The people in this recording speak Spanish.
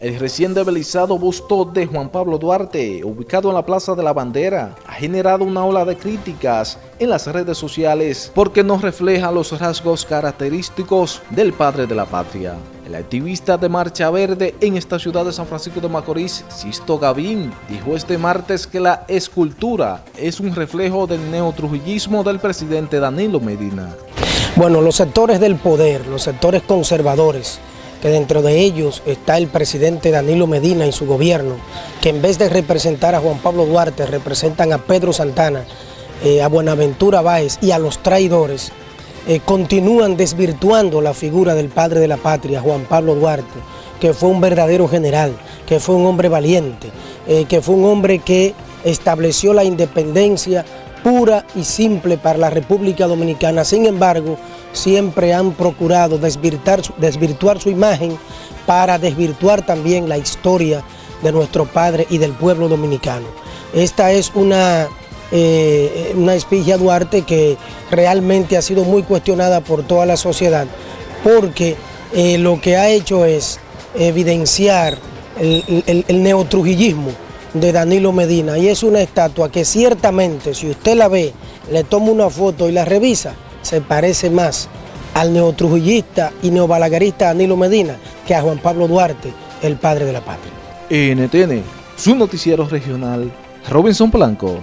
El recién debilizado busto de Juan Pablo Duarte, ubicado en la Plaza de la Bandera, ha generado una ola de críticas en las redes sociales porque no refleja los rasgos característicos del padre de la patria. El activista de Marcha Verde en esta ciudad de San Francisco de Macorís, Sisto Gavín, dijo este martes que la escultura es un reflejo del neotrujillismo del presidente Danilo Medina. Bueno, los sectores del poder, los sectores conservadores, que dentro de ellos está el presidente Danilo Medina y su gobierno, que en vez de representar a Juan Pablo Duarte, representan a Pedro Santana, eh, a Buenaventura Báez y a los traidores, eh, continúan desvirtuando la figura del padre de la patria, Juan Pablo Duarte, que fue un verdadero general, que fue un hombre valiente, eh, que fue un hombre que estableció la independencia pura y simple para la República Dominicana. Sin embargo, siempre han procurado desvirtuar, su imagen para desvirtuar también la historia de nuestro padre y del pueblo dominicano. Esta es una, eh, espigia Duarte que realmente ha sido muy cuestionada por toda la sociedad porque eh, lo que ha hecho es evidenciar el, el neotrujillismo de Danilo Medina y es una estatua que ciertamente si usted la ve, le toma una foto y la revisa, se parece más al neotrujillista y neobalagarista Danilo Medina que a Juan Pablo Duarte, el padre de la patria. NTN, su noticiero regional, Robinson Blanco.